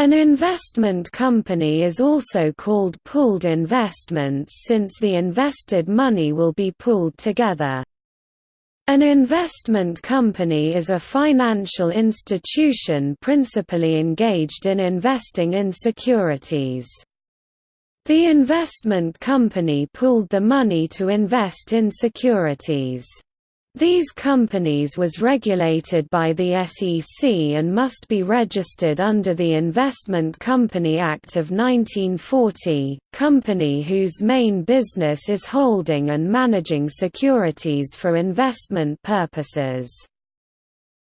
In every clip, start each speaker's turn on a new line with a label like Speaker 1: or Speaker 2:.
Speaker 1: An investment company is also called pooled investments since the invested money will be pooled together. An investment company is a financial institution principally engaged in investing in securities. The investment company pooled the money to invest in securities. These companies was regulated by the SEC and must be registered under the Investment Company Act of 1940, company whose main business is holding and managing securities for investment purposes.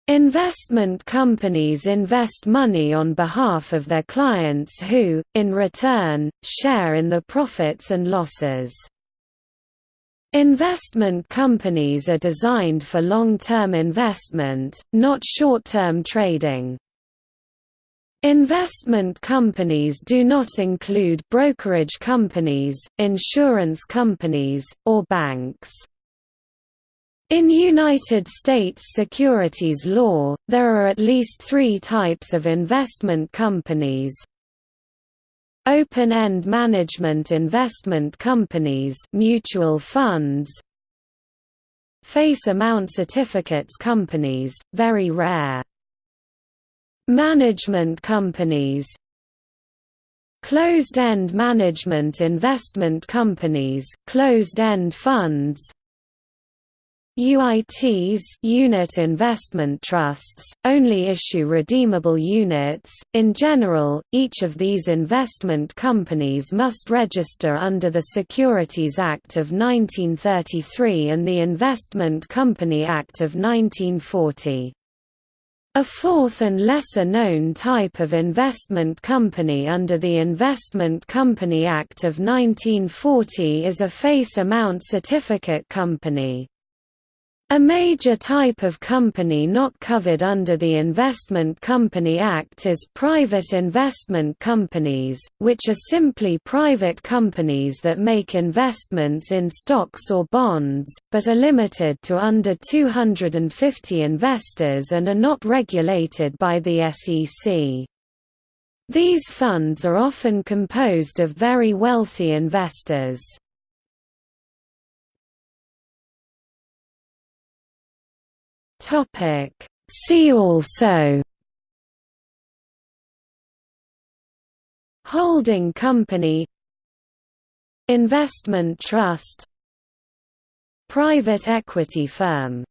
Speaker 1: Investment companies invest money on behalf of their clients who, in return, share in the profits and losses. Investment companies are designed for long-term investment, not short-term trading. Investment companies do not include brokerage companies, insurance companies, or banks. In United States securities law, there are at least three types of investment companies, Open-end management investment companies mutual funds Face amount certificates companies, very rare. Management companies Closed-end management investment companies closed-end funds UITs unit investment trusts, only issue redeemable units. In general, each of these investment companies must register under the Securities Act of 1933 and the Investment Company Act of 1940. A fourth and lesser-known type of investment company under the Investment Company Act of 1940 is a face amount certificate company. A major type of company not covered under the Investment Company Act is private investment companies, which are simply private companies that make investments in stocks or bonds, but are limited to under 250 investors and are not regulated by the SEC. These funds are often composed of very wealthy investors. Topic. See also Holding company Investment trust Private equity firm